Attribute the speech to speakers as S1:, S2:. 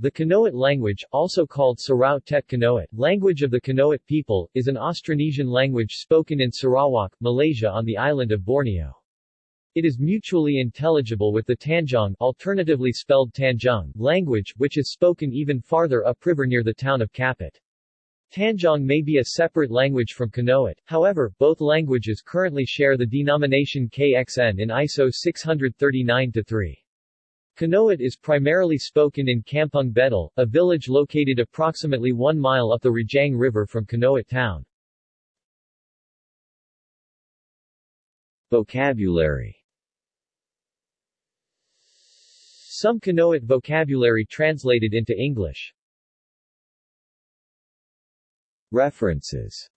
S1: The Kanowit language, also called Sarau Tet Kanowit, language of the Kanowit people, is an Austronesian language spoken in Sarawak, Malaysia on the island of Borneo. It is mutually intelligible with the Tanjong alternatively spelled Tanjung language, which is spoken even farther upriver near the town of Kapit. Tanjong may be a separate language from Kanowit, however, both languages currently share the denomination KXN in ISO 639-3. Kanowit is primarily spoken in Kampung Bedal, a village located approximately one mile up the Rajang River from Kanowit town. Vocabulary Some Kanowit vocabulary translated into English References